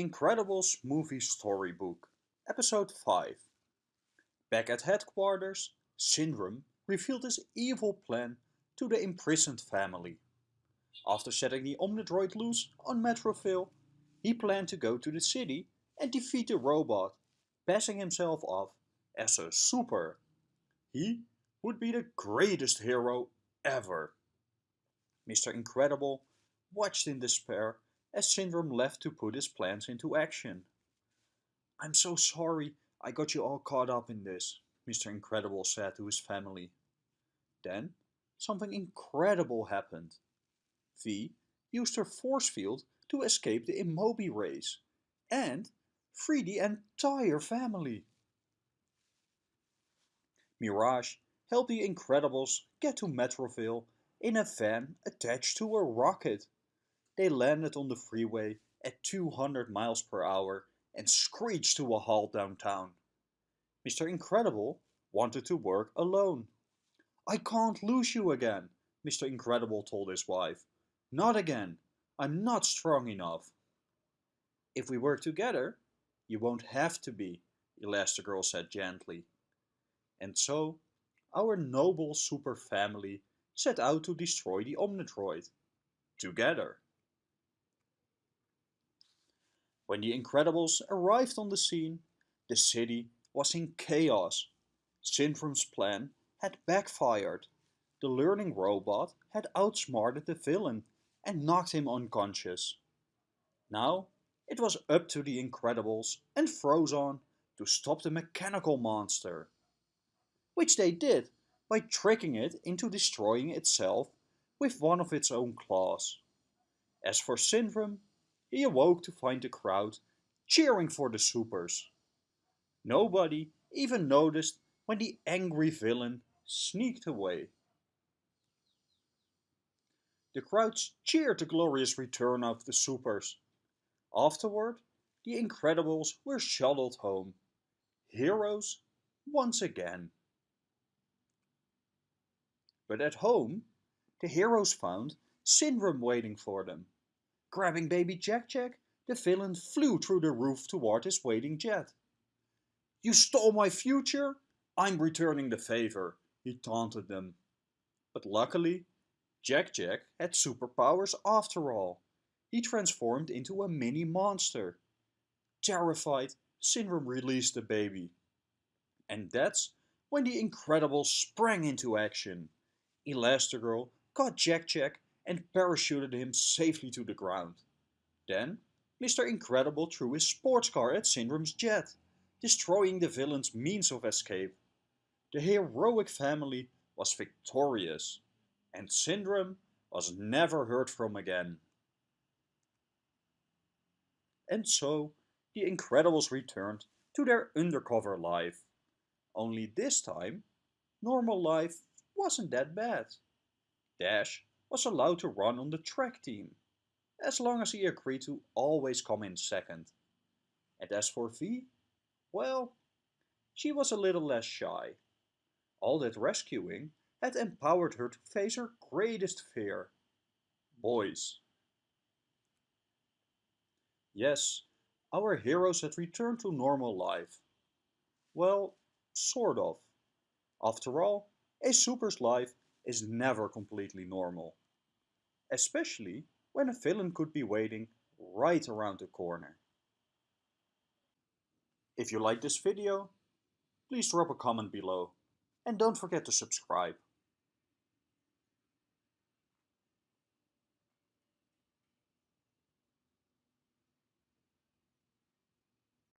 Incredibles Movie Storybook, Episode 5 Back at headquarters, Syndrome revealed his evil plan to the imprisoned family. After setting the Omnidroid loose on Metroville, he planned to go to the city and defeat the robot, passing himself off as a super. He would be the greatest hero ever. Mr. Incredible watched in despair as Syndrome left to put his plans into action. I'm so sorry I got you all caught up in this, Mr. Incredible said to his family. Then, something incredible happened. V used her force field to escape the Immobi rays and free the entire family. Mirage helped the Incredibles get to Metroville in a van attached to a rocket. They landed on the freeway at 200 miles per hour and screeched to a halt downtown. Mr. Incredible wanted to work alone. I can't lose you again, Mr. Incredible told his wife. Not again. I'm not strong enough. If we work together, you won't have to be, Elastigirl said gently. And so, our noble super family set out to destroy the Omnidroid. Together. When the Incredibles arrived on the scene, the city was in chaos. Syndrome's plan had backfired. The learning robot had outsmarted the villain and knocked him unconscious. Now it was up to the Incredibles and Frozone to stop the mechanical monster. Which they did by tricking it into destroying itself with one of its own claws. As for Syndrome, he awoke to find the crowd cheering for the supers. Nobody even noticed when the angry villain sneaked away. The crowds cheered the glorious return of the supers. Afterward, the Incredibles were shuttled home. Heroes once again. But at home, the heroes found Syndrome waiting for them. Grabbing baby Jack Jack, the villain flew through the roof toward his waiting jet. You stole my future? I'm returning the favor, he taunted them. But luckily, Jack Jack had superpowers after all. He transformed into a mini monster. Terrified, Syndrome released the baby. And that's when the Incredibles sprang into action. Elastigirl caught Jack Jack and parachuted him safely to the ground. Then, Mr. Incredible threw his sports car at Syndrome's jet, destroying the villain's means of escape. The heroic family was victorious, and Syndrome was never heard from again. And so, the Incredibles returned to their undercover life. Only this time, normal life wasn't that bad. Dash was allowed to run on the track team, as long as he agreed to always come in second. And as for V, well, she was a little less shy. All that rescuing had empowered her to face her greatest fear, boys. Yes, our heroes had returned to normal life. Well, sort of. After all, a super's life is never completely normal especially when a villain could be waiting right around the corner. If you like this video, please drop a comment below and don't forget to subscribe.